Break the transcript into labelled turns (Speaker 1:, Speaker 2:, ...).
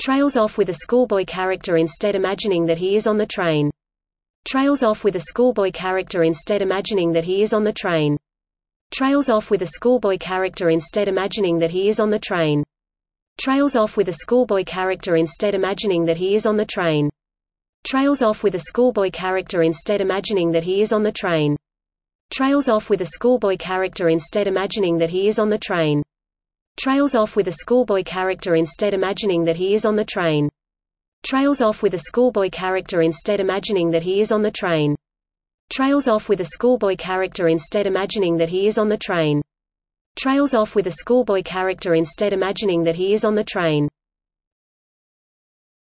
Speaker 1: Trails off with a schoolboy character instead imagining that he is on the train. Trails off with a schoolboy character instead imagining that he is on the train. Trails off with a schoolboy character instead imagining that he is on the train. Trails off with a schoolboy character instead imagining that he is on the train. Trails off with a schoolboy character instead imagining that he is on the train. Trails off with a schoolboy character instead imagining that he is on the train. Trails off with a schoolboy character instead imagining that he is on the train. Trails off with a schoolboy character instead imagining that he is on the train. Trails off with a schoolboy character instead imagining that he is on the train. Trails off with a schoolboy character instead imagining that he is on the train.